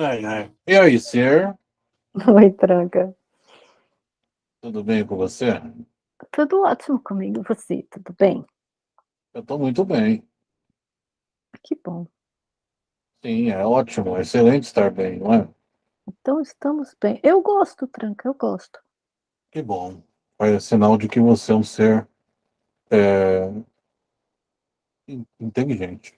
Ai, ai. E aí, Ser? Oi, Tranca. Tudo bem com você? Tudo ótimo comigo, você? Tudo bem? Eu estou muito bem. Que bom. Sim, é ótimo, é excelente estar bem, não é? Então estamos bem. Eu gosto, Tranca, eu gosto. Que bom. É sinal de que você é um ser é, in- inteligente.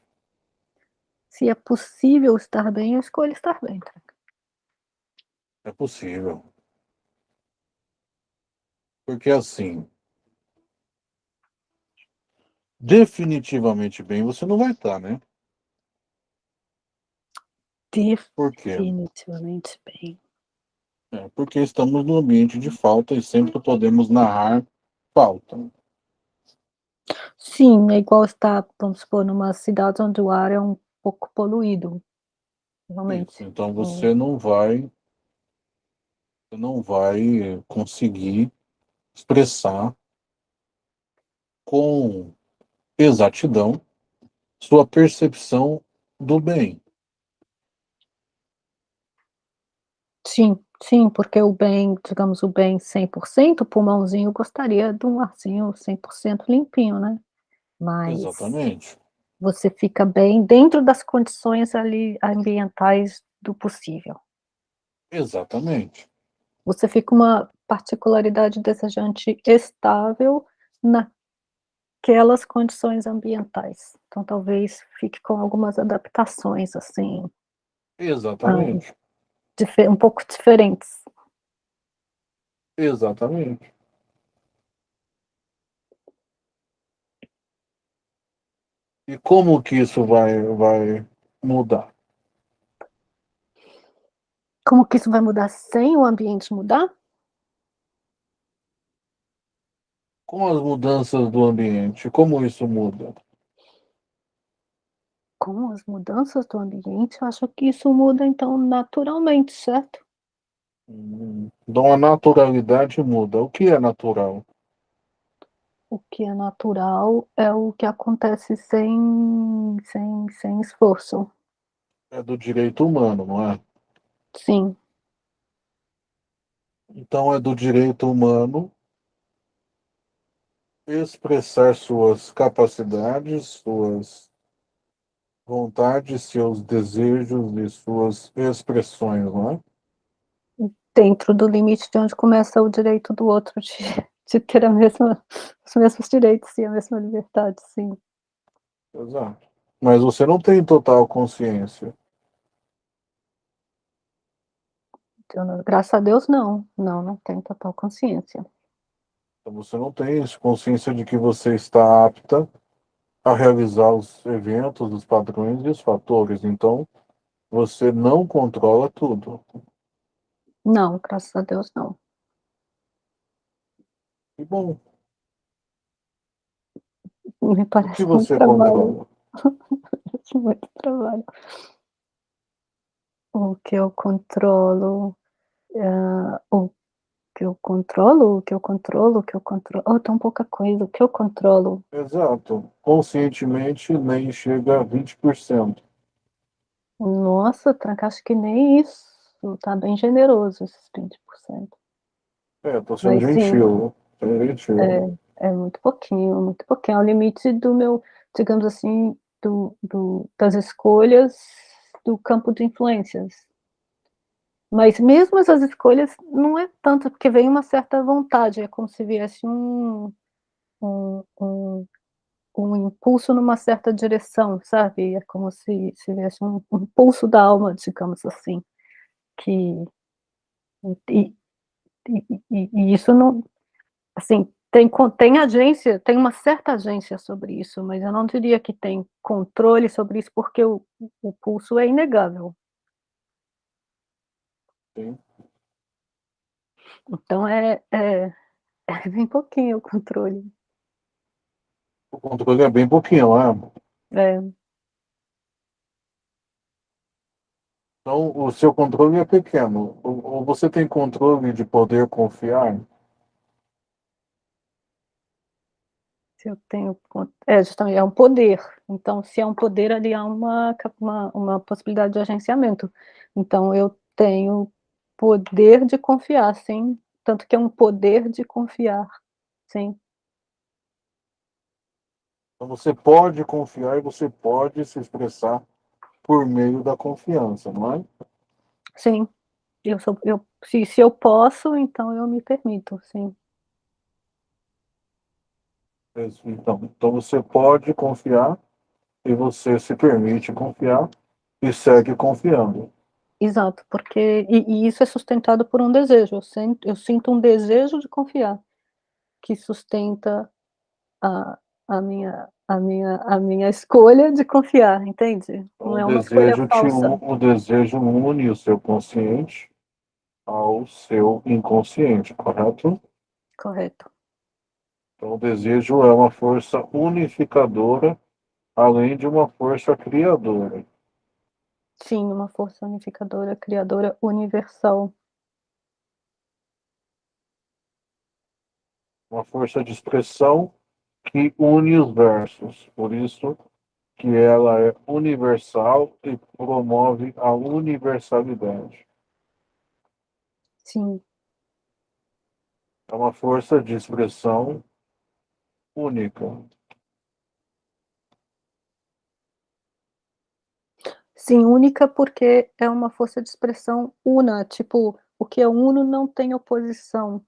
Se é possível estar bem, eu escolho estar bem, Tranca. É possível. Porque assim, definitivamente bem você não vai estar, né? Por? Definitivamente bem. É, porque estamos no ambiente de falta e sempre podemos narrar falta. Sim, é igual estar, vamos supor, numa cidade onde o ar é um pouco poluído. Realmente. Isso. Então você não vai, você não vai conseguir expressar com exatidão sua percepção do bem. Sim, sim, porque o bem, digamos, o bem 100%, o pulmãozinho gostaria de um arzinho 100% limpinho, né? Mas Exatamente. Você fica bem dentro das condições ali ambientais do possível. Exatamente. Você fica uma particularidade desejante estável naquelas condições ambientais. Então talvez fique com algumas adaptações, assim, Exatamente. dife um pouco diferentes. Exatamente. E como que isso vai, vai mudar? Como que isso vai mudar sem o ambiente mudar? Com as mudanças do ambiente, como isso muda? Com as mudanças do ambiente, eu acho que isso muda, então, naturalmente, certo? Hum, Então a naturalidade muda. O que é natural? O que é natural é o que acontece sem sem sem esforço. É do direito humano, não é? Sim, Então é do direito humano expressar suas capacidades, suas vontades, seus desejos e suas expressões, não é? dentro do limite de onde começa o direito do outro de de ter a mesma os mesmos direitos e a mesma liberdade, sim. Exato. Mas você não tem total consciência. Não graças a Deus não, não, não tenho total consciência. Então você não tem consciência de que você está apta a realizar os eventos, os padrões e os fatores. Então você não controla tudo. Não, graças a Deus não. Que bom. Me O parece que muito você trabalho, controla? muito trabalho. O que eu controlo, hã, o que eu controlo, o que eu controlo, o que eu controlo oh, tão pouca coisa, o que eu controlo. Exato. Conscientemente nem chega a 20%. Nossa, Tranca, acho que nem isso, tá bem generoso esses 20%. É, tô sendo Mas sim, gentil. Sendo é, é muito pouquinho, muito pouquinho, é o limite do meu, digamos assim, do do das escolhas do campo de influências. Mas mesmo essas escolhas não é tanto, porque vem uma certa vontade, é como se viesse um um um um impulso numa certa direção, sabe, é como se se viesse um um impulso da alma, digamos assim, que e e e e isso não assim, tem tem agência, tem uma certa agência sobre isso, mas eu não diria que tem controle sobre isso, porque o o pulso é inegável. Sim. Então é é é bem pouquinho o controle. O controle é bem pouquinho, é? É. Então o seu controle é pequeno. Ou você tem controle de poder confiar? Se eu tenho, é justamente, é um poder, então se é um poder ali há uma, uma, uma possibilidade de agenciamento, então eu tenho poder de confiar, sim, tanto que é um poder de confiar, sim. Então você pode confiar e você pode se expressar por meio da confiança, não é? Sim, eu sou, eu, se, se eu posso, então eu me permito, sim. Então, então você pode confiar e você se permite confiar e segue confiando. Exato, porque e, e isso é sustentado por um desejo. Eu sinto, eu sinto um desejo de confiar que sustenta a, a minha a minha a minha escolha de confiar, entende? Não o é uma escolha falsa. o desejo une o seu consciente ao seu inconsciente, correto? Correto. Então, o desejo é uma força unificadora, além de uma força criadora. Sim, uma força unificadora, criadora universal. Uma força de expressão que une os versos. Por isso que ela é universal e promove a universalidade. Sim. É uma força de expressão única. Sim, única porque é uma força de expressão una, tipo, o que é uno não tem oposição,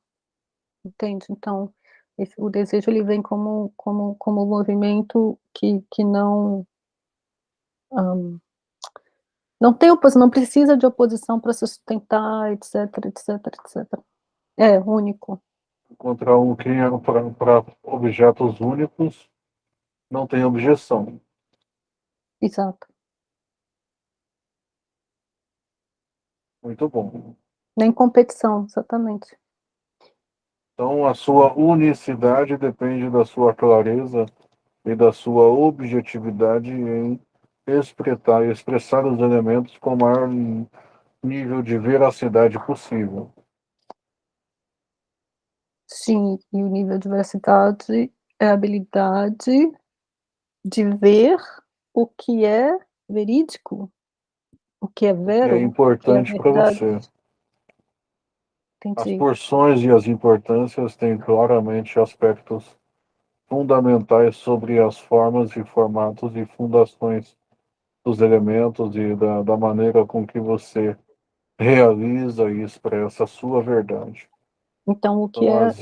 entende? Então, esse, o desejo ele vem como como como movimento que que não um, não tem oposição, não precisa de oposição para se sustentar, etc, etc, etc. É único contra um que para objetos únicos não tem objeção. Exato. Muito bom. Nem competição, exatamente. Então, a sua unicidade depende da sua clareza e da sua objetividade em expressar, expressar os elementos com o maior nível de veracidade possível. Sim, e o nível de veracidade é a habilidade de ver o que é verídico, o que é vero. É importante é para você. Entendi. As porções e as importâncias têm claramente aspectos fundamentais sobre as formas e formatos e fundações dos elementos e da, da maneira com que você realiza e expressa a sua verdade. Então, o que então, é... As,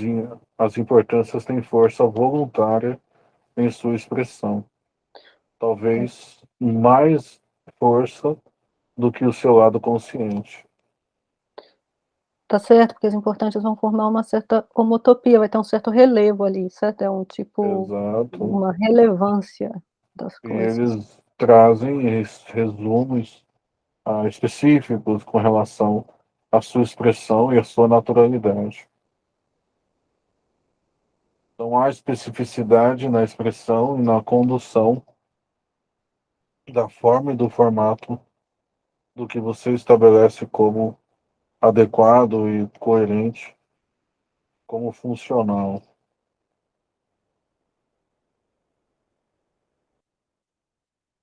as importâncias têm força voluntária em sua expressão. Talvez mais força do que o seu lado consciente. Tá certo, porque as importantes vão formar uma certa homotopia, vai ter um certo relevo ali, certo? É um tipo, Exato. uma relevância das e coisas. eles trazem resumos ah, específicos com relação à sua expressão e à sua naturalidade. Então há especificidade na expressão e na condução da forma e do formato do que você estabelece como adequado e coerente, como funcional.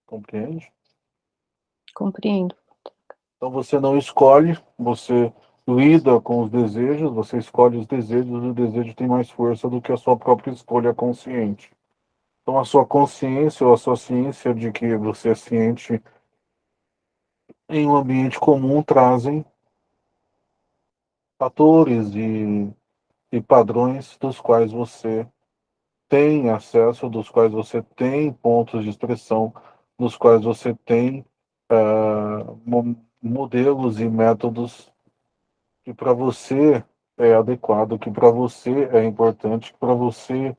Compreende? Compreendo. Então você não escolhe, você lida com os desejos, você escolhe os desejos, e o desejo tem mais força do que a sua própria escolha consciente. Então a sua consciência ou a sua ciência de que você é ciente em um ambiente comum trazem fatores e, e padrões dos quais você tem acesso, dos quais você tem pontos de expressão, dos quais você tem uh, modelos e métodos que para você é adequado, que para você é importante, que para você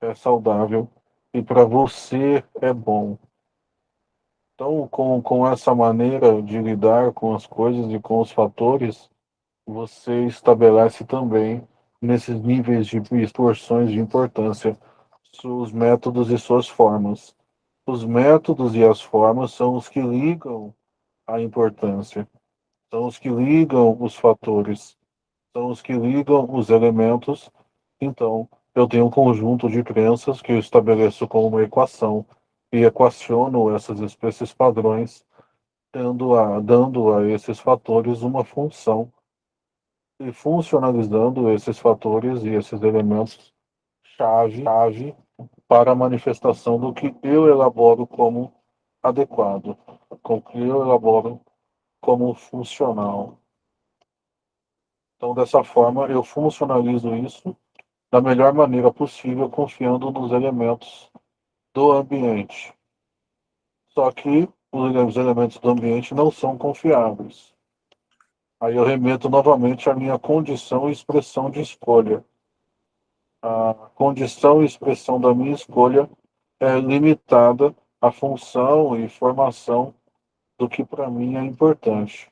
é saudável e para você é bom. Então, com, com essa maneira de lidar com as coisas e com os fatores, você estabelece também, nesses níveis de extorsões de importância, seus métodos e suas formas. Os métodos e as formas são os que ligam a importância são os que ligam os fatores, são os que ligam os elementos. Então, eu tenho um conjunto de crenças que eu estabeleço como uma equação e equaciono essas espécies padrões, dando a, dando a esses fatores uma função e funcionalizando esses fatores e esses elementos chave, chave para a manifestação do que eu elaboro como adequado, com que eu elaboro como funcional. Então, dessa forma, eu funcionalizo isso da melhor maneira possível, confiando nos elementos do ambiente. Só que os elementos do ambiente não são confiáveis. Aí eu remeto novamente à minha condição e expressão de escolha. A condição e expressão da minha escolha é limitada à função e formação do que para mim é importante.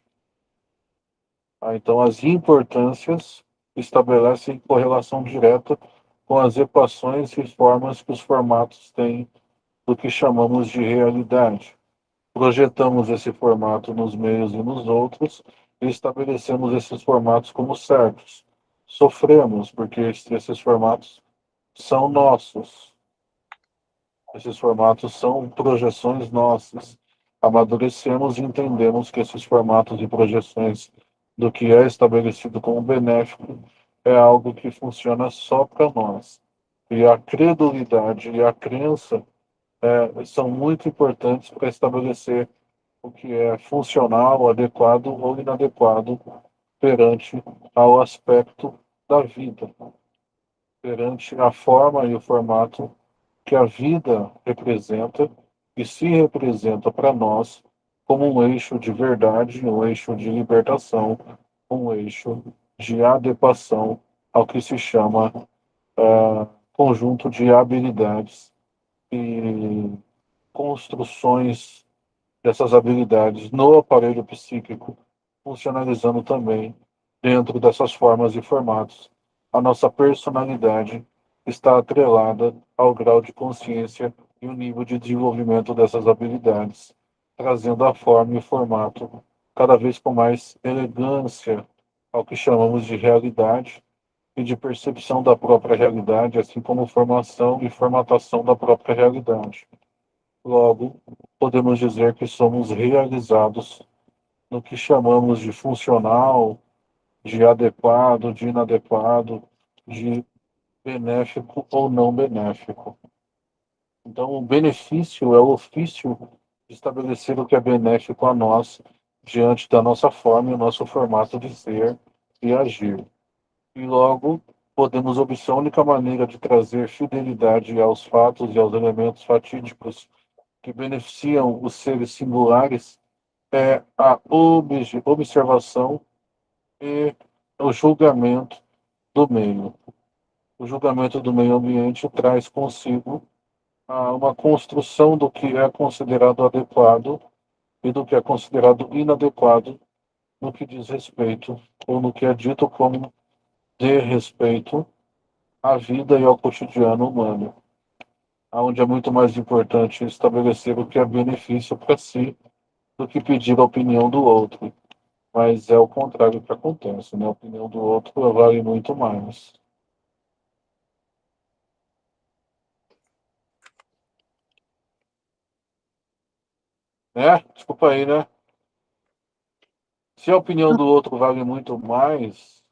Ah, então, as importâncias estabelecem correlação direta com as equações e formas que os formatos têm do que chamamos de realidade. Projetamos esse formato nos meios e nos outros e estabelecemos esses formatos como certos. Sofremos porque esses formatos são nossos. Esses formatos são projeções nossas. Amadurecemos e entendemos que esses formatos e projeções do que é estabelecido como benéfico é algo que funciona só para nós. E a credulidade e a crença é, são muito importantes para estabelecer o que é funcional, adequado ou inadequado perante ao aspecto da vida, perante a forma e o formato que a vida representa e se representa para nós como um eixo de verdade, um eixo de libertação, um eixo de adequação ao que se chama uh, conjunto de habilidades e construções dessas habilidades no aparelho psíquico, funcionalizando também dentro dessas formas e formatos. A nossa personalidade está atrelada ao grau de consciência e o nível de desenvolvimento dessas habilidades trazendo a forma e o formato cada vez com mais elegância ao que chamamos de realidade e de percepção da própria realidade, assim como formação e formatação da própria realidade. Logo, podemos dizer que somos realizados no que chamamos de funcional, de adequado, de inadequado, de benéfico ou não benéfico. Então, o benefício é o ofício estabelecer o que é benéfico a nós diante da nossa forma e o nosso formato de ser e agir. E logo, podemos obter a única maneira de trazer fidelidade aos fatos e aos elementos fatídicos que beneficiam os seres singulares é a observação e o julgamento do meio. O julgamento do meio ambiente traz consigo a uma construção do que é considerado adequado e do que é considerado inadequado no que diz respeito, ou no que é dito como de respeito à vida e ao cotidiano humano, onde é muito mais importante estabelecer o que é benefício para si do que pedir a opinião do outro. Mas é o contrário que acontece, né? A opinião do outro vale muito mais. Né? Desculpa aí, né? Se a opinião do outro vale muito mais,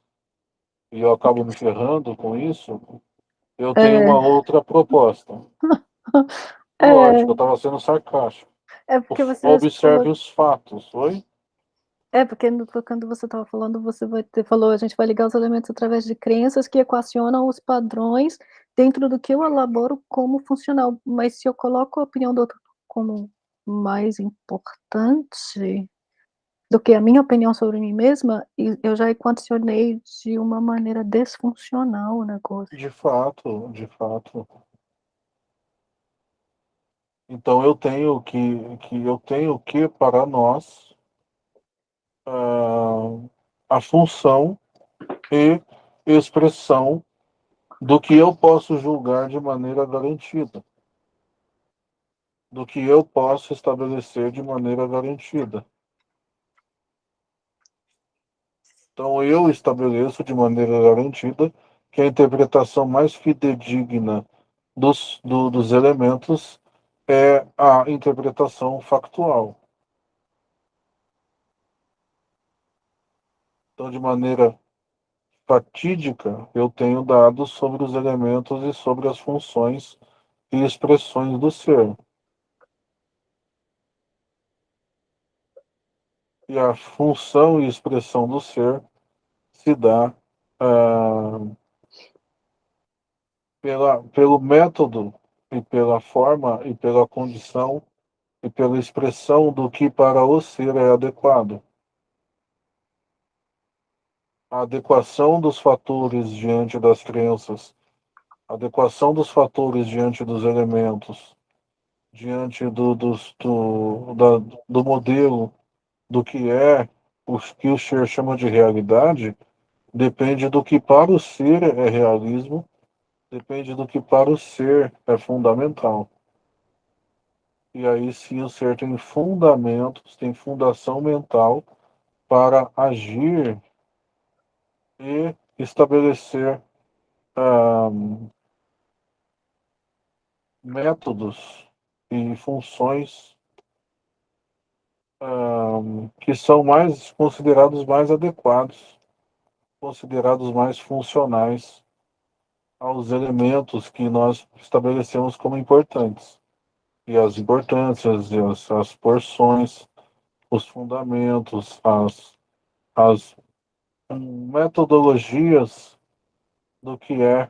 e eu acabo me ferrando com isso, eu tenho é... uma outra proposta. É... Lógico, eu estava sendo sarcástico. É porque você Observe falou... os fatos, oi? É, porque quando você estava falando, você vai ter, falou, a gente vai ligar os elementos através de crenças que equacionam os padrões dentro do que eu elaboro como funcional. Mas se eu coloco a opinião do outro como mais importante do que a minha opinião sobre mim mesma, eu já equacionei de uma maneira desfuncional o negócio. De fato, de fato. Então eu tenho que, que eu tenho que para nós uh, a função e expressão do que eu posso julgar de maneira garantida do que eu posso estabelecer de maneira garantida. Então, eu estabeleço de maneira garantida que a interpretação mais fidedigna dos, do, dos elementos é a interpretação factual. Então, de maneira fatídica, eu tenho dados sobre os elementos e sobre as funções e expressões do ser. E a função e expressão do ser se dá ah, pela, pelo método e pela forma e pela condição e pela expressão do que para o ser é adequado. A adequação dos fatores diante das crenças, a adequação dos fatores diante dos elementos, diante do, do, do, da, do modelo do que é o que o ser chama de realidade, depende do que para o ser é realismo Depende do que para o ser é fundamental. E aí sim o ser tem fundamentos, tem fundação mental para agir e estabelecer um, métodos e funções um, que são mais considerados mais adequados, considerados mais funcionais aos elementos que nós estabelecemos como importantes. E as importâncias, e as, as porções, os fundamentos, as, as metodologias do que é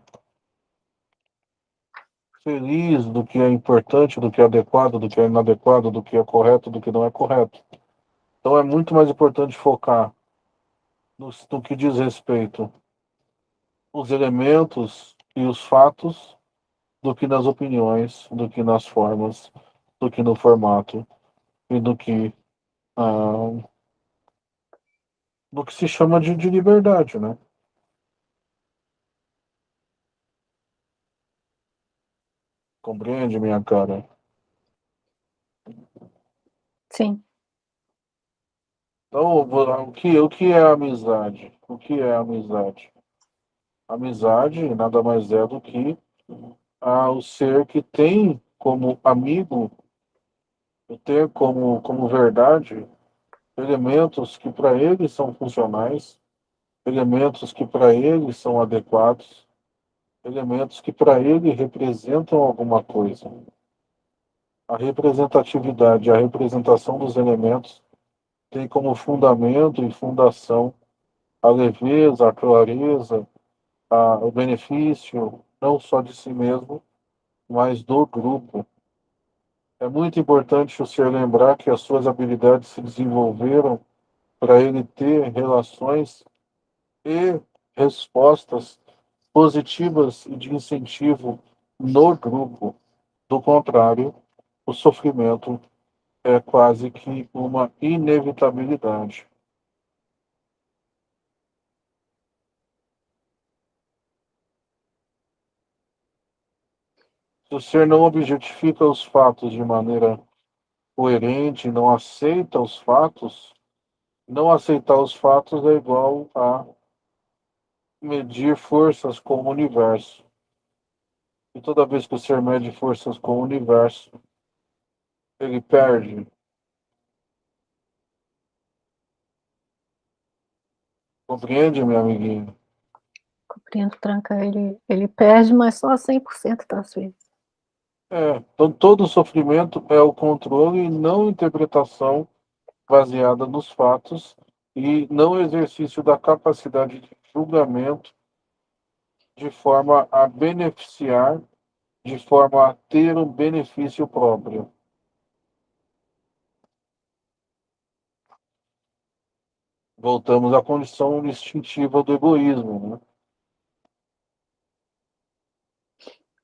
feliz, do que é importante, do que é adequado, do que é inadequado, do que é correto, do que não é correto. Então é muito mais importante focar no, no que diz respeito os elementos e os fatos do que nas opiniões, do que nas formas, do que no formato e do que ah, do que se chama de, de liberdade, né? Compreende, minha cara? Sim. Então, o que, o que é amizade? O que é amizade? Amizade nada mais é do que ah, o ser que tem como amigo, ter como, como verdade elementos que para ele são funcionais, elementos que para ele são adequados, elementos que para ele representam alguma coisa. A representatividade, a representação dos elementos tem como fundamento e fundação a leveza, a clareza, a, o benefício não só de si mesmo, mas do grupo. É muito importante o senhor lembrar que as suas habilidades se desenvolveram para ele ter relações e respostas positivas e de incentivo no grupo. Do contrário, o sofrimento é quase que uma inevitabilidade. Se o ser não objetifica os fatos de maneira coerente, não aceita os fatos, não aceitar os fatos é igual a medir forças com o universo. E toda vez que o ser mede forças com o universo, ele perde. Compreende, minha amiguinha? Compreendo, Tranca. Ele, ele perde, mas só 100% das vezes. É, então todo sofrimento é o controle e não interpretação baseada nos fatos e não exercício da capacidade de julgamento de forma a beneficiar, de forma a ter um benefício próprio. Voltamos à condição instintiva do egoísmo. Né?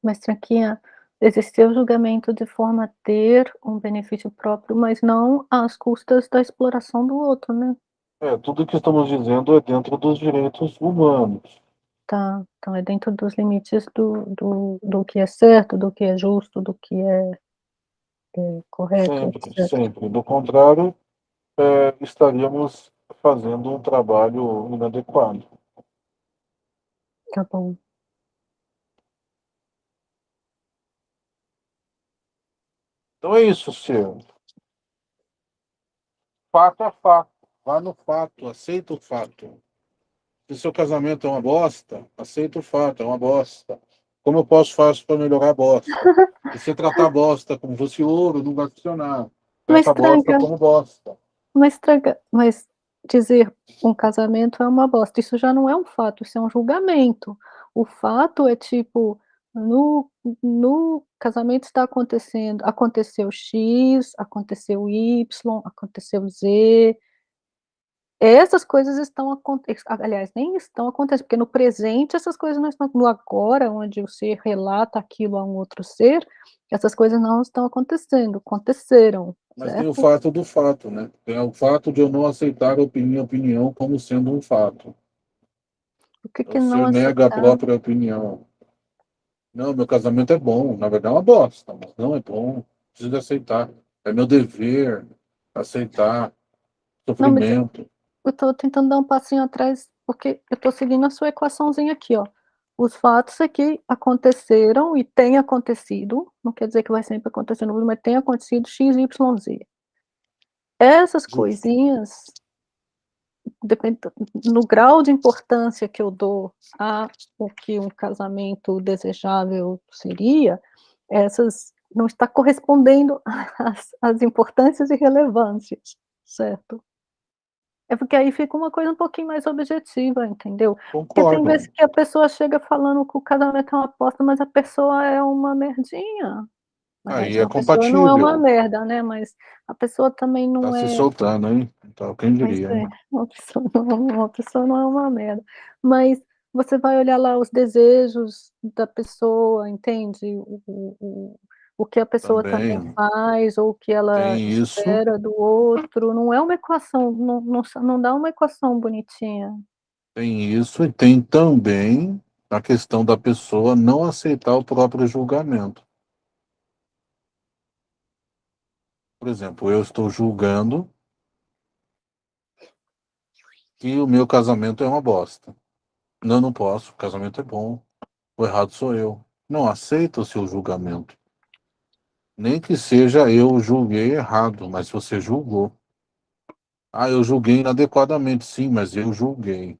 Mas, Tranquinha, exercer o julgamento de forma a ter um benefício próprio, mas não às custas da exploração do outro, né? É, tudo que estamos dizendo é dentro dos direitos humanos. Tá, então é dentro dos limites do, do, do que é certo, do que é justo, do que é, é correto. Sempre, etc. sempre. Do contrário, é, estaríamos fazendo um trabalho inadequado. Tá bom. Então é isso, senhor. Fato é fato. Vá no fato, aceita o fato. Se seu casamento é uma bosta, aceita o fato, é uma bosta. Como eu posso fazer para melhorar a bosta? Se você tratar a bosta como fosse ouro, não vai funcionar. Mas Trata a bosta tranca. como bosta. Mas, traga, mas dizer um casamento é uma bosta, isso já não é um fato, isso é um julgamento. O fato é tipo, no, no casamento está acontecendo, aconteceu X, aconteceu Y, aconteceu Z. Essas coisas estão acontecendo, aliás, nem estão acontecendo, porque no presente essas coisas não estão, no agora, onde o ser relata aquilo a um outro ser, essas coisas não estão acontecendo, aconteceram. Mas certo? tem o fato do fato, né? Tem o fato de eu não aceitar a minha opinião como sendo um fato. O que que Você não nega a própria opinião. Não, meu casamento é bom. Na verdade é uma bosta, mas não é bom. Preciso aceitar. É meu dever aceitar sofrimento. Eu estou tentando dar um passinho atrás, porque eu estou seguindo a sua equaçãozinha aqui, ó. Os fatos aqui aconteceram e têm acontecido, não quer dizer que vai sempre acontecer no mundo, mas tem acontecido x, y, z. Essas coisinhas, depende, no grau de importância que eu dou a o que um casamento desejável seria, essas não está correspondendo às, às importâncias e relevâncias, certo? É porque aí fica uma coisa um pouquinho mais objetiva, entendeu? Porque tem Concordo. vezes que a pessoa chega falando que o casamento é uma aposta, mas a pessoa é uma merdinha. Aí verdade, é pessoa não é uma compatível. merda, né, mas a pessoa também não Tá se é soltando, hein? Então, quem diria? é, uma pessoa não uma pessoa não é uma merda. Mas você vai olhar lá os desejos da pessoa, entende? O o o que a pessoa também Também. faz, ou o que ela espera do outro, não é uma equação, não não não dá uma equação bonitinha. Tem isso e tem também a questão da pessoa não aceitar o próprio julgamento. Por exemplo, eu estou julgando que o meu casamento é uma bosta. Não, não posso, o casamento é bom. O errado sou eu. Não aceita o seu julgamento. Nem que seja eu julguei errado, mas você julgou. Ah, eu julguei inadequadamente, sim, mas eu julguei.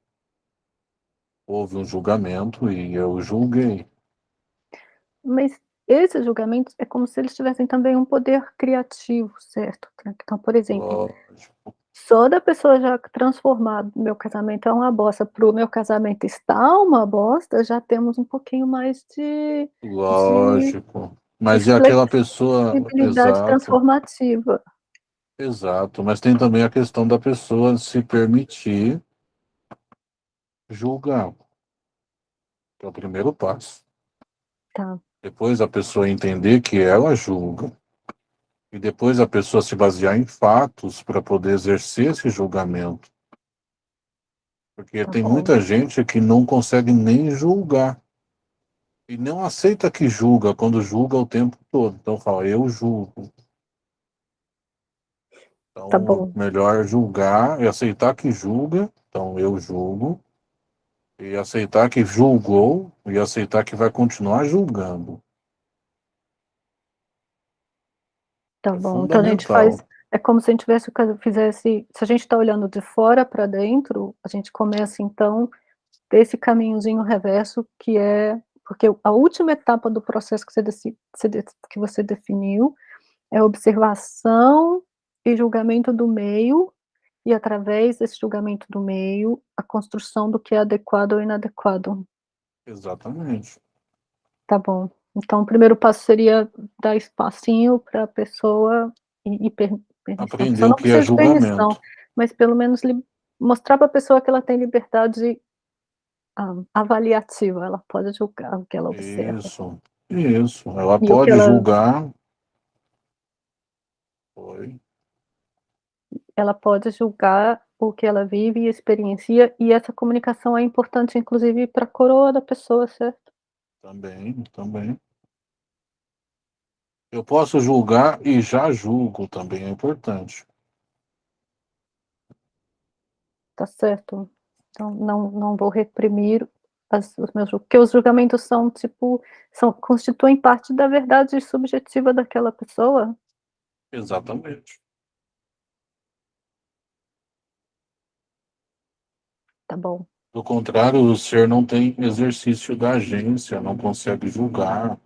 Houve um julgamento e eu julguei. Mas esses julgamentos é como se eles tivessem também um poder criativo, certo? Então, por exemplo, Lógico. só da pessoa já transformar "meu casamento é uma bosta" para o "meu casamento está uma bosta", já temos um pouquinho mais de de Lógico. Mas e aquela pessoa exato. transformativa. Exato, mas tem também a questão da pessoa se permitir julgar. Que é o primeiro passo. Tá. Depois a pessoa entender que ela julga. E depois a pessoa se basear em fatos para poder exercer esse julgamento. Porque Tá tem muita gente que não consegue nem julgar. E não aceita que julga, quando julga o tempo todo. Então fala, eu julgo. Então, Tá melhor julgar e aceitar que julga. Então, eu julgo. E aceitar que julgou e aceitar que vai continuar julgando. Tá É bom, então a gente faz é como se a gente tivesse fizesse se a gente está olhando de fora para dentro, a gente começa então desse caminhozinho reverso que é porque a última etapa do processo que você que você definiu, é observação e julgamento do meio, e através desse julgamento do meio, a construção do que é adequado ou inadequado. Exatamente. Tá bom. Então o primeiro passo seria dar espacinho para a pessoa e e per permissão, Aprender o não que é precisa de permissão, julgamento. mas pelo menos mostrar para a pessoa que ela tem liberdade, avaliativa, ela pode julgar o que ela observa. Isso, isso. Ela E pode ela julgar Oi? ela pode julgar o que ela vive e experiencia, e essa comunicação é importante inclusive para coroa da pessoa, certo? Também, também. Eu posso julgar e já julgo, também é importante. Tá certo. Então não não vou reprimir as os meus porque os julgamentos são tipo, são constituem parte da verdade subjetiva daquela pessoa. Exatamente. Tá bom. Do contrário, o ser não tem exercício da agência, não consegue julgar,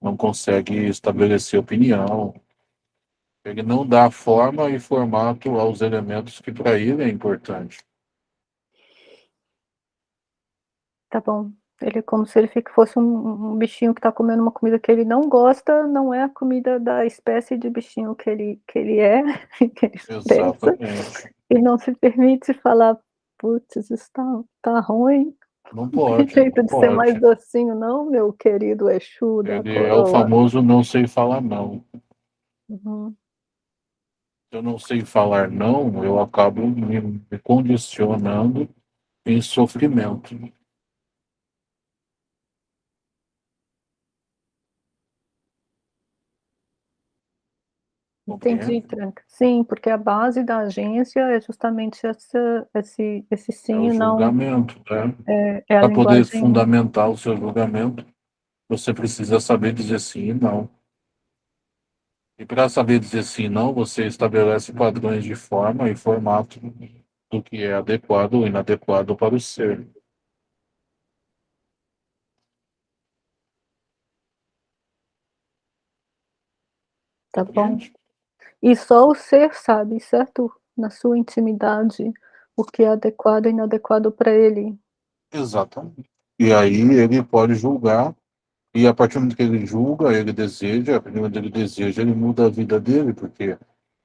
não consegue estabelecer opinião. Ele não dá forma e formato aos elementos que para ele é importante. Tá bom. Ele é como se ele fosse um, um bichinho que está comendo uma comida que ele não gosta, não é a comida da espécie de bichinho que ele, que ele é, que ele Exatamente. e não se permite falar, putz, isso está tá ruim. Não pode. Tem jeito não de pode. ser mais docinho, não, meu querido Exu da Ele é o famoso não sei falar não. Uhum. Eu não sei falar não, eu acabo me, me condicionando em sofrimento. Entendi, Tranca. Sim, porque a base da agência é justamente essa, esse, esse sim é o e não. julgamento, né? É, é Para poder linguagem. fundamentar o seu julgamento, você precisa saber dizer sim e não. E para saber dizer sim e não, você estabelece padrões de forma e formato do que é adequado ou inadequado para o ser. Tá bom. E só o ser sabe, certo? Na sua intimidade, o que é adequado e inadequado para ele. Exatamente. E aí ele pode julgar, e a partir do momento que ele julga, ele deseja, a partir do momento que ele deseja, ele muda a vida dele, porque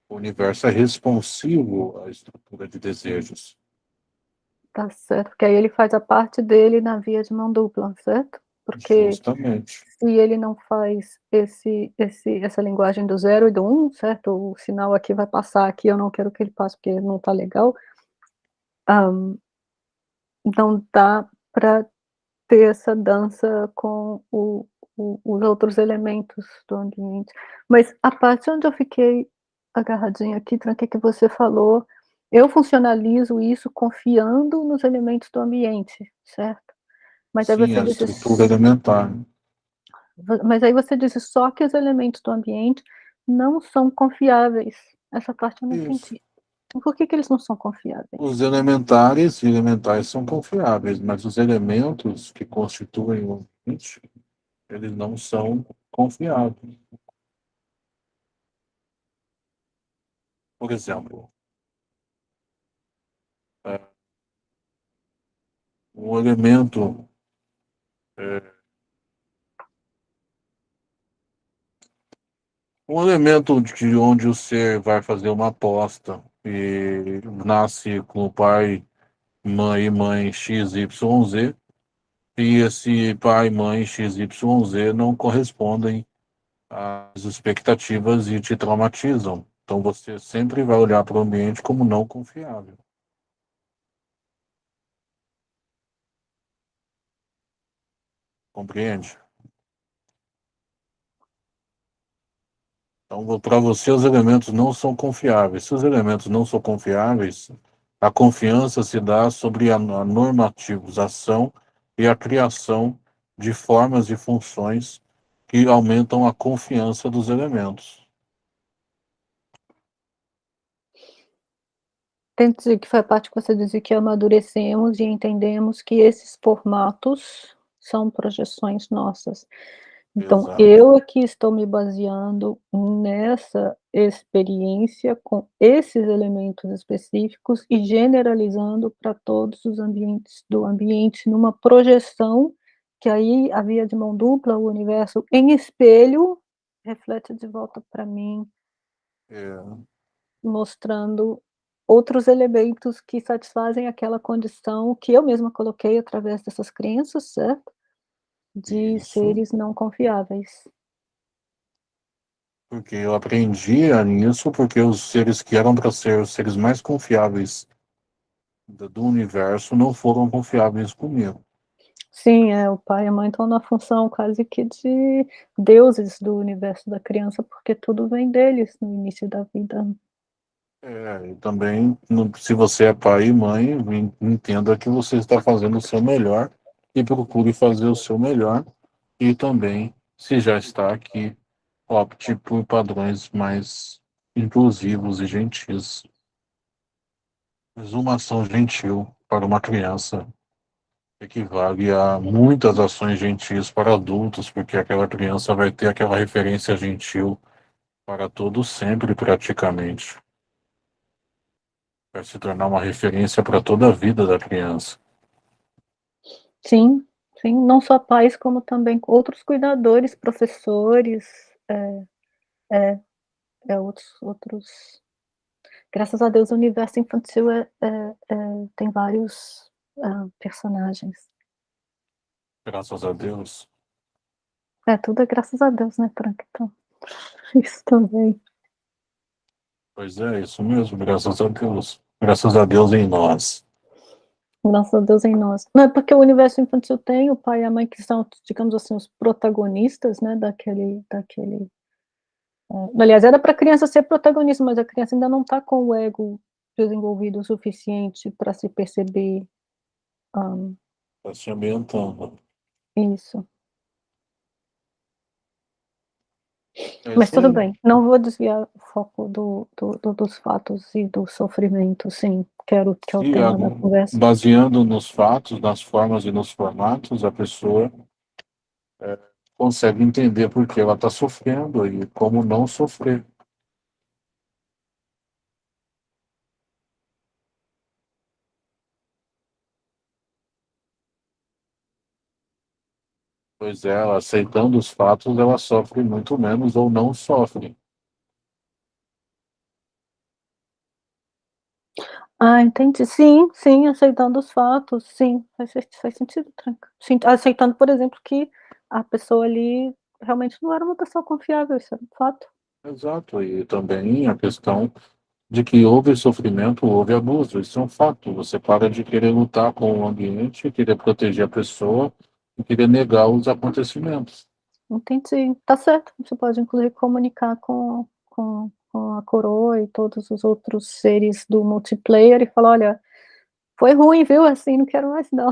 o universo é responsivo à estrutura de desejos. Tá certo, porque aí ele faz a parte dele na via de mão dupla, certo? Porque Justamente. se ele não faz esse, esse, essa linguagem do zero e do um, certo? O sinal aqui vai passar aqui, eu não quero que ele passe porque não tá legal. Um, não dá para ter essa dança com o, o, os outros elementos do ambiente. Mas a parte onde eu fiquei agarradinha aqui, Tranque, que você falou, eu funcionalizo isso confiando nos elementos do ambiente, certo? Mas Sim, aí você a disse, estrutura elementar. mas aí você disse só que os elementos do ambiente não são confiáveis. Essa parte eu não Isso. entendi. Por que, que eles não são confiáveis? Os elementares e elementais são confiáveis, mas os elementos que constituem o ambiente, eles não são confiáveis. Por exemplo, é, um elemento um elemento de onde o ser vai fazer uma aposta e nasce com o pai, mãe mãe XYZ, e esse pai, mãe XYZ não correspondem às expectativas e te traumatizam. Então você sempre vai olhar para o ambiente como não confiável. Compreende? Então, para você, os elementos não são confiáveis. Se os elementos não são confiáveis, a confiança se dá sobre a normativização e a criação de formas e funções que aumentam a confiança dos elementos. Entendi que foi a parte que você disse que amadurecemos e entendemos que esses formatos são projeções nossas. Então, Exato. eu aqui estou me baseando nessa experiência com esses elementos específicos e generalizando para todos os ambientes do ambiente numa projeção que aí a via de mão dupla, o universo em espelho, reflete de volta para mim, É, mostrando outros elementos que satisfazem aquela condição que eu mesma coloquei através dessas crenças, certo? De Isso. seres não confiáveis. porque eu aprendi nisso, porque os seres que eram para ser os seres mais confiáveis do universo não foram confiáveis comigo. Sim, é, o pai e a mãe estão na função quase que de deuses do universo da criança, porque tudo vem deles no início da vida. É, e também, se você é pai e mãe, en- entenda que você está fazendo o seu melhor e procure fazer o seu melhor. E também, se já está aqui, opte por padrões mais inclusivos e gentis. Mas uma ação gentil para uma criança equivale a muitas ações gentis para adultos, porque aquela criança vai ter aquela referência gentil para todo sempre, praticamente. Vai se tornar uma referência para toda a vida da criança. Sim, sim, não só pais, como também outros cuidadores, professores, é, é, é outros, outros... Graças a Deus o universo infantil é, é, é tem vários uh, personagens. Graças a Deus. É, tudo é graças a Deus, né, Frank? Então, isso também. Pois é, isso mesmo, graças a Deus. Graças a Deus em nós. Graças a Deus em nós. Não é porque o universo infantil tem o pai e a mãe que são, digamos assim, os protagonistas, né, daquele, daquele... É, aliás, era para a criança ser protagonista, mas a criança ainda não está com o ego desenvolvido o suficiente para se perceber um, Está se ambientando. Isso. É Mas tudo bem, não vou desviar o foco do, do, do- dos fatos e do sofrimento, sim, quero que é o E, tema ah, da conversa. baseando nos fatos, nas formas e nos formatos, a pessoa é, consegue entender por que ela está sofrendo e como não sofrer. Pois ela aceitando os fatos, ela sofre muito menos ou não sofre. Ah, entendi, sim, sim, aceitando os fatos, sim, faz, faz sentido, tranca. Sim, aceitando, por exemplo, que a pessoa ali realmente não era uma pessoa confiável, isso é um fato. Exato, e também a questão de que houve sofrimento, houve abuso, isso é um fato. Você para de querer lutar com o ambiente, querer proteger a pessoa e querer negar os acontecimentos. Entendi, tá certo, você pode inclusive comunicar com, com, com a coroa e todos os outros seres do multiplayer e falar, olha, foi ruim, viu, assim, não quero mais não,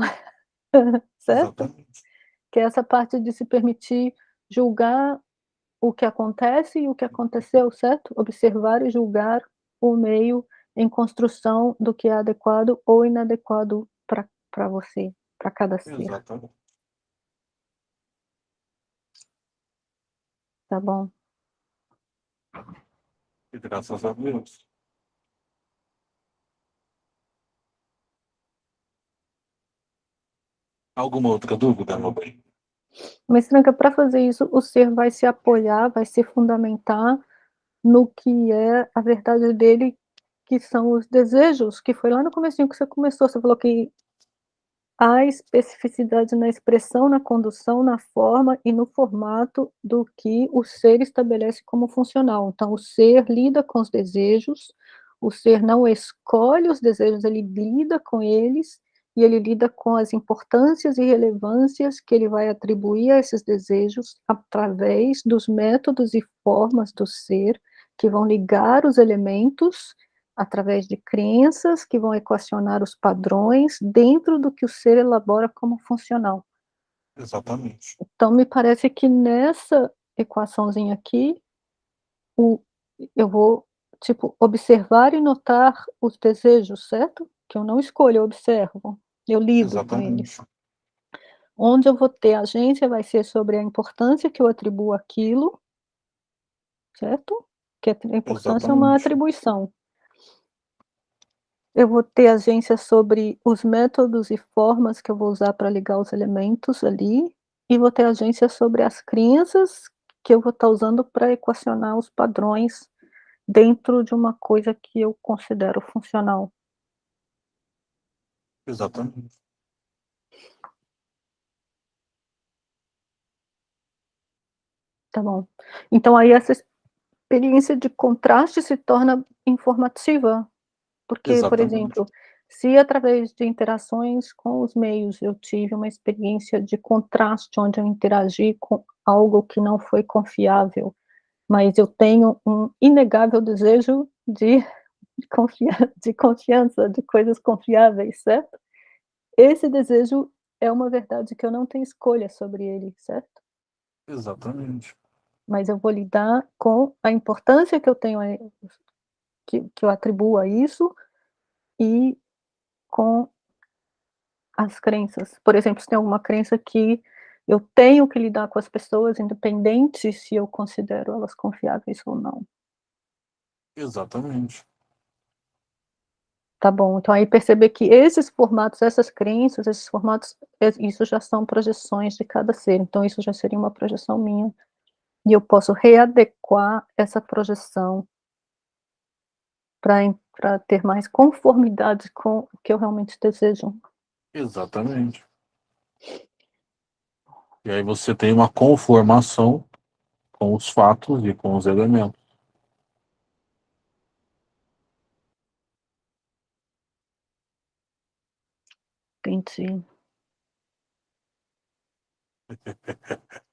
certo? Exatamente. Que é essa parte de se permitir julgar o que acontece e o que aconteceu, certo? Observar e julgar o meio em construção do que é adequado ou inadequado para você, para cada ser, Exatamente. Tá bom? E graças a Deus. Alguma outra dúvida, meu bem? Mas, Tranca, para fazer isso, o ser vai se apoiar, vai se fundamentar no que é a verdade dele, que são os desejos, que foi lá no comecinho que você começou, você falou que há especificidade na expressão, na condução, na forma e no formato do que o ser estabelece como funcional. Então, o ser lida com os desejos, o ser não escolhe os desejos, ele lida com eles, e ele lida com as importâncias e relevâncias que ele vai atribuir a esses desejos através dos métodos e formas do ser, que vão ligar os elementos através de crenças que vão equacionar os padrões dentro do que o ser elabora como funcional. Exatamente. Então, me parece que nessa equaçãozinha aqui, o, eu vou, tipo, observar e notar os desejos, certo? Que eu não escolho, eu observo, eu lido com eles. Exatamente. Onde eu vou ter agência vai ser sobre a importância que eu atribuo àquilo, certo? Que a importância é uma Exatamente. atribuição. Eu vou ter agência sobre os métodos e formas que eu vou usar para ligar os elementos ali, e vou ter agência sobre as crenças que eu vou estar usando para equacionar os padrões dentro de uma coisa que eu considero funcional. Exatamente. Tá bom. Então aí essa experiência de contraste se torna informativa, porque, por Exatamente. exemplo, se através de interações com os meios eu tive uma experiência de contraste, onde eu interagi com algo que não foi confiável, mas eu tenho um inegável desejo de, de, confia de confiança, de coisas confiáveis, certo? Esse desejo é uma verdade que eu não tenho escolha sobre ele, certo? Exatamente. mas eu vou lidar com a importância que eu tenho, que, que eu atribuo a isso, e com as crenças. Por exemplo, se tem alguma crença que eu tenho que lidar com as pessoas, independente se eu considero elas confiáveis ou não. Exatamente. Tá bom, então aí perceber que esses formatos, essas crenças, esses formatos, isso já são projeções de cada ser, então isso já seria uma projeção minha, e eu posso readequar essa projeção para ter mais conformidade com o que eu realmente desejo. Exatamente. E aí você tem uma conformação com os fatos e com os elementos. Entendi.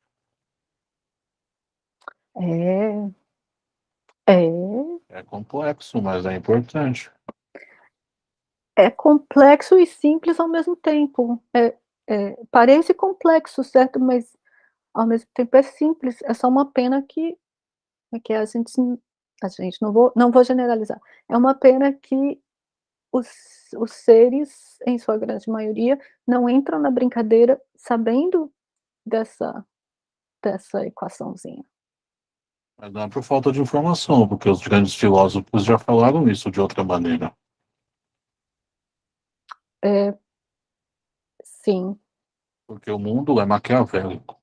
É. É. É complexo, mas é importante. É complexo e simples ao mesmo tempo. É, é, parece complexo, certo? Mas ao mesmo tempo é simples. É só uma pena que, que a gente, a gente não vou, não vou generalizar. É uma pena que os, os seres, em sua grande maioria, não entram na brincadeira sabendo dessa, dessa equaçãozinha. Mas não é por falta de informação, porque os grandes filósofos já falaram isso de outra maneira. É, sim. Porque o mundo é maquiavélico.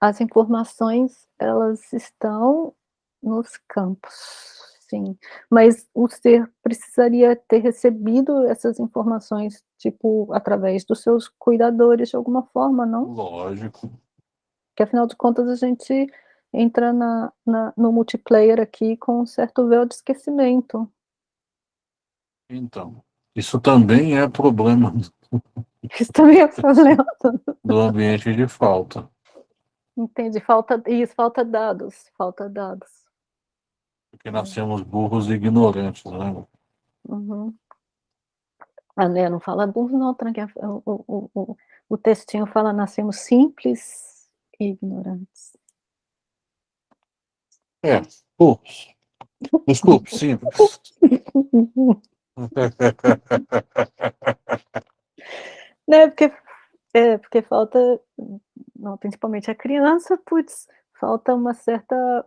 As informações, elas estão nos campos Sim, mas o ser precisaria ter recebido essas informações, tipo, através dos seus cuidadores de alguma forma, não? Lógico. Que afinal de contas a gente entra na, na, no multiplayer aqui com um certo véu de esquecimento. Então, isso também é problema. Isso também é problema. do ambiente de falta. Entendi, falta, isso, falta dados, falta dados. Porque nascemos burros e ignorantes, né? Uhum. Ah, né, não fala burro não. O, o, o, o textinho fala nascemos simples e ignorantes. É, burros. Desculpe, simples. né, porque, é, porque falta, não, principalmente a criança, putz, falta uma certa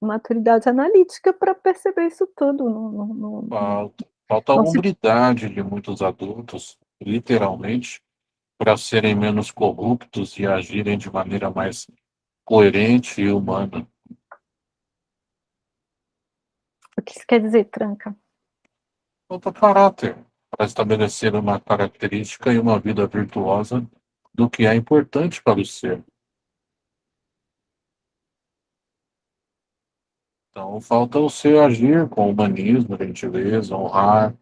maturidade analítica para perceber isso tudo. No, no, falta, falta a hombridade se... de muitos adultos, literalmente, para serem menos corruptos e agirem de maneira mais coerente e humana. O que isso quer dizer, tranca? Falta caráter para estabelecer uma característica e uma vida virtuosa do que é importante para o ser. Então, falta o ser agir com humanismo, gentileza, honrar.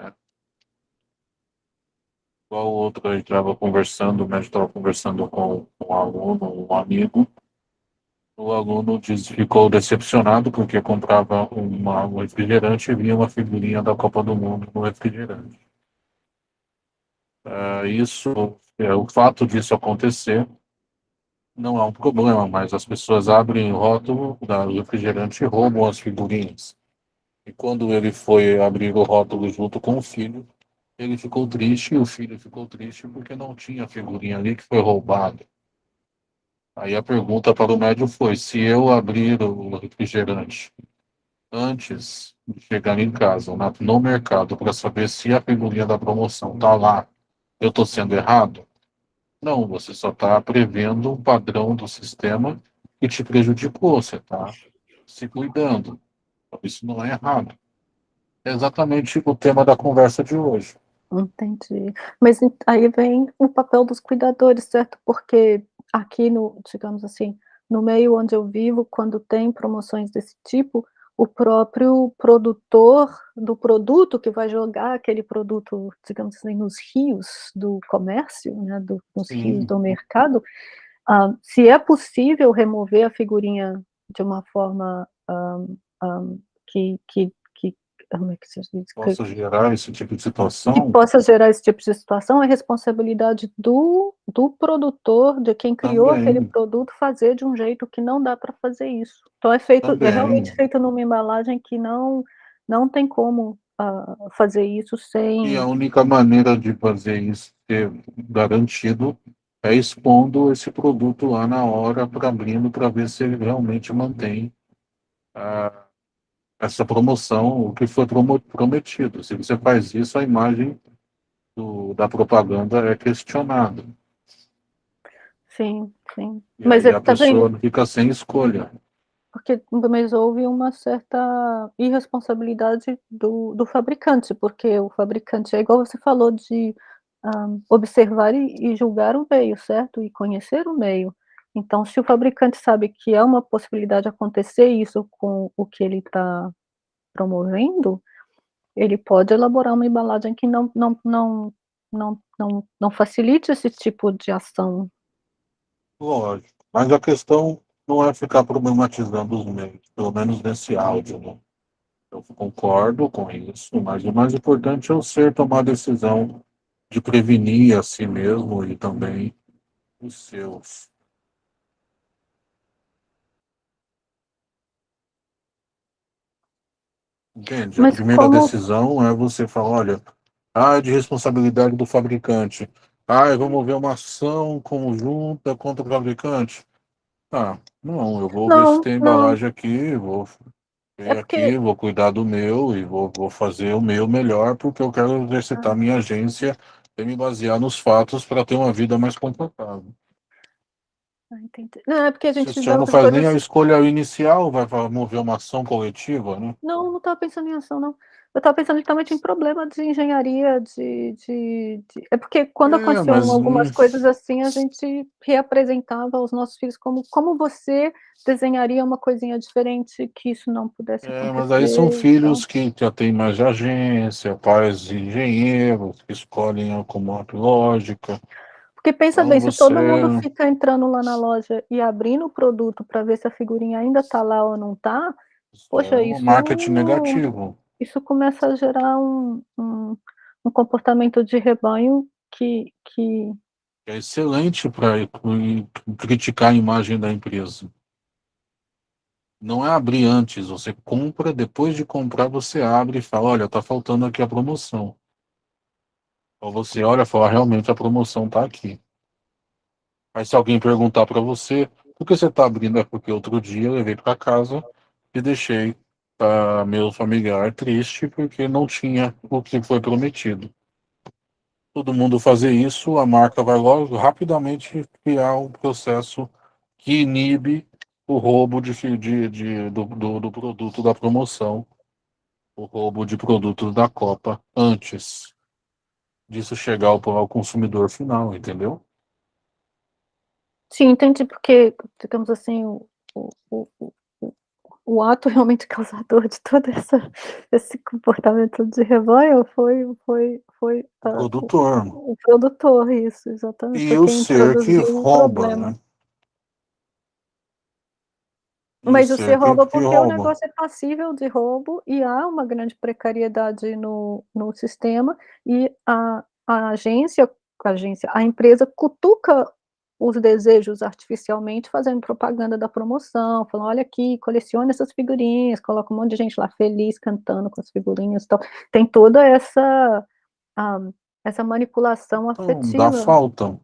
Né? Igual o outro, a gente estava conversando, o médico estava conversando com um aluno, um amigo. O aluno disse, ficou decepcionado porque comprava uma, um refrigerante e vinha uma figurinha da Copa do Mundo no refrigerante. Uh, isso, é, o fato disso acontecer não é um problema, mas as pessoas abrem o rótulo da refrigerante e roubam as figurinhas. E quando ele foi abrir o rótulo junto com o filho, ele ficou triste e o filho ficou triste porque não tinha figurinha ali que foi roubado. Aí a pergunta para o médium foi: se eu abrir o refrigerante antes de chegar em casa, no mercado, para saber se a figurinha da promoção está lá, eu estou sendo errado? Não, você só está prevendo um padrão do sistema que te prejudicou, você está se cuidando. Isso não é errado. É exatamente o tema da conversa de hoje. Entendi. Mas aí vem o papel dos cuidadores, certo? Porque aqui no, digamos assim, no meio onde eu vivo, quando tem promoções desse tipo, o próprio produtor do produto que vai jogar aquele produto, digamos assim, nos rios do comércio, né, do, nos Sim. rios do mercado, uh, se é possível remover a figurinha de uma forma um, um, que, que, que como é que se diz? Possa gerar esse tipo de situação. Que possa gerar esse tipo de situação é responsabilidade do, do produtor, de quem criou Também. aquele produto, fazer de um jeito que não dá para fazer isso. Então é feito, Também. é realmente feito numa embalagem que não, não tem como uh, fazer isso sem... E a única maneira de fazer isso ser garantido é expondo esse produto lá na hora, para abrindo, para ver se ele realmente mantém uh, essa promoção, o que foi prometido. Se você faz isso, a imagem do, da propaganda é questionada. Sim, sim. E mas aí é, a tá pessoa fica sem escolha. Porque, mas houve uma certa irresponsabilidade do, do fabricante, porque o fabricante, é igual você falou, de um, observar e, e julgar o meio, certo? E conhecer o meio. Então, se o fabricante sabe que é uma possibilidade acontecer isso com o que ele está promovendo, ele pode elaborar uma embalagem que não, não, não, não, não, não facilite esse tipo de ação. Lógico. Mas a questão não é ficar problematizando os meios, pelo menos nesse áudio. Né? Eu concordo com isso, mas o mais importante é o ser tomar a decisão de prevenir a si mesmo e também os seus. Entende? Mas a primeira como... decisão é você falar, olha, ah, é de responsabilidade do fabricante. Ah, vamos ver uma ação conjunta contra o fabricante. Ah, não, eu vou não, ver se tem não. embalagem aqui, vou ver É porque... aqui, vou cuidar do meu e vou, vou fazer o meu melhor porque eu quero exercitar Ah. minha agência e me basear nos fatos para ter uma vida mais confortável. Ah. Não, é porque a Se gente vê senhor não faz coisas... nem a escolha inicial, vai mover uma ação coletiva, né? Não, não estava pensando em ação, não. Eu estava pensando justamente em problema de engenharia, de, de, de... É porque quando É, aconteciam mas, algumas coisas assim, a gente reapresentava aos nossos filhos como, como você desenharia uma coisinha diferente que isso não pudesse É, mas acontecer. aí são Então, filhos que já têm mais de agência, pais engenheiros, que escolhem a lógica. Porque pensa Então bem, se todo mundo fica entrando lá na loja e abrindo o produto para ver se a figurinha ainda está lá ou não está, poxa, é um isso marketing negativo. isso começa a gerar um, um, um comportamento de rebanho que, que É excelente para criticar a imagem da empresa. Não é abrir antes, você compra, depois de comprar você abre e fala, olha, tá faltando aqui a promoção. Ou você olha e fala, realmente a promoção está aqui. Mas se alguém perguntar para você, por que você está abrindo? É porque outro dia eu levei para casa e deixei uh, meu familiar triste porque não tinha o que foi prometido. Todo mundo fazer isso, a marca vai logo rapidamente criar um processo que inibe o roubo de, de, de do, do, do produto da promoção, o roubo de produtos da Copa antes disso chegar ao, ao consumidor final, entendeu? Sim, entendi, porque, digamos assim, o, o, o, o ato realmente causador de todo essa, esse comportamento de rebanho foi, foi, foi o uh, produtor. O, o, produtor, isso, exatamente. E o ser que rouba, né? Mas o ser rouba que, porque rouba. o negócio é passível de roubo e há uma grande precariedade no, no sistema e a, a agência, a agência, a empresa cutuca os desejos artificialmente, fazendo propaganda da promoção, falando, olha aqui, colecione essas figurinhas, coloca um monte de gente lá feliz, cantando com as figurinhas e tal. Tem toda essa, um, essa manipulação então, afetiva. Dá falta.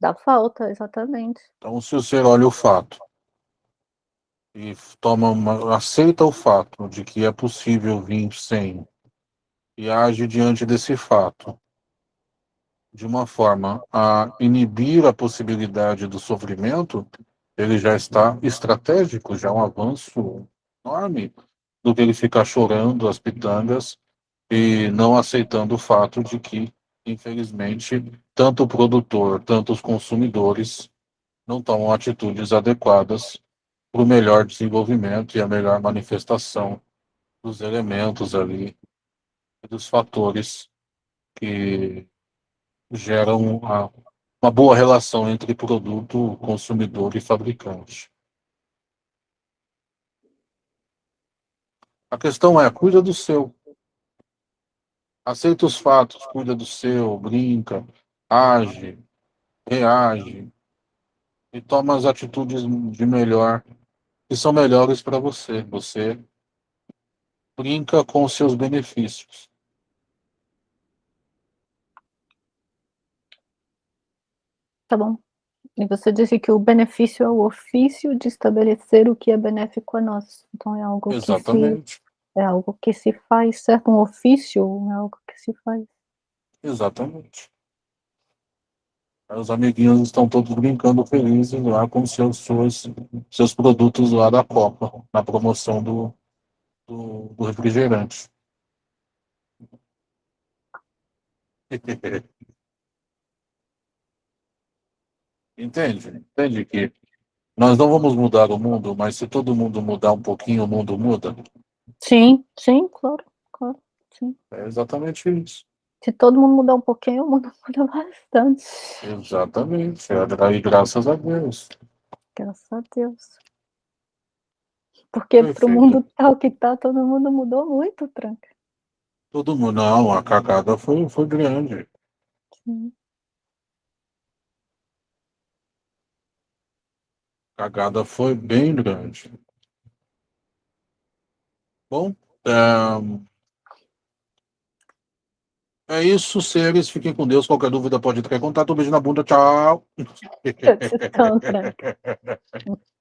Dá falta, exatamente. Então, se você olha o fato e toma uma, aceita o fato de que é possível vir sem e age diante desse fato de uma forma a inibir a possibilidade do sofrimento, ele já está estratégico, já é um avanço enorme do que ele ficar chorando as pitangas e não aceitando o fato de que, infelizmente, tanto o produtor, tanto os consumidores não tomam atitudes adequadas o melhor desenvolvimento e a melhor manifestação dos elementos ali, dos fatores que geram uma, boa relação entre produto, consumidor e fabricante. A questão é, cuida do seu. Aceita os fatos, cuida do seu, brinca, age, reage e toma as atitudes de melhor, que são melhores para você. Você brinca com os seus benefícios. Tá bom. E você disse que o benefício é o ofício de estabelecer o que é benéfico a nós. Então é algo Exatamente. que se, é algo que se faz, certo? Um ofício é algo que se faz. Exatamente. Os amiguinhos estão todos brincando felizes lá com seus, seus, seus produtos lá da Copa, na promoção do, do, do refrigerante. Entende? Entende que nós não vamos mudar o mundo, mas se todo mundo mudar um pouquinho, o mundo muda? Sim, sim, claro, claro, sim. É exatamente isso. Se todo mundo mudar um pouquinho, o mundo muda bastante. Exatamente. E graças a Deus. Graças a Deus. Porque para o mundo tal que tá, todo mundo mudou muito, Tranca. Todo mundo, não, a cagada foi, foi grande. Sim. cagada foi bem grande. Bom, é, é isso, seres. Fiquem com Deus. Qualquer dúvida pode entrar em contato. Um beijo na bunda. Tchau.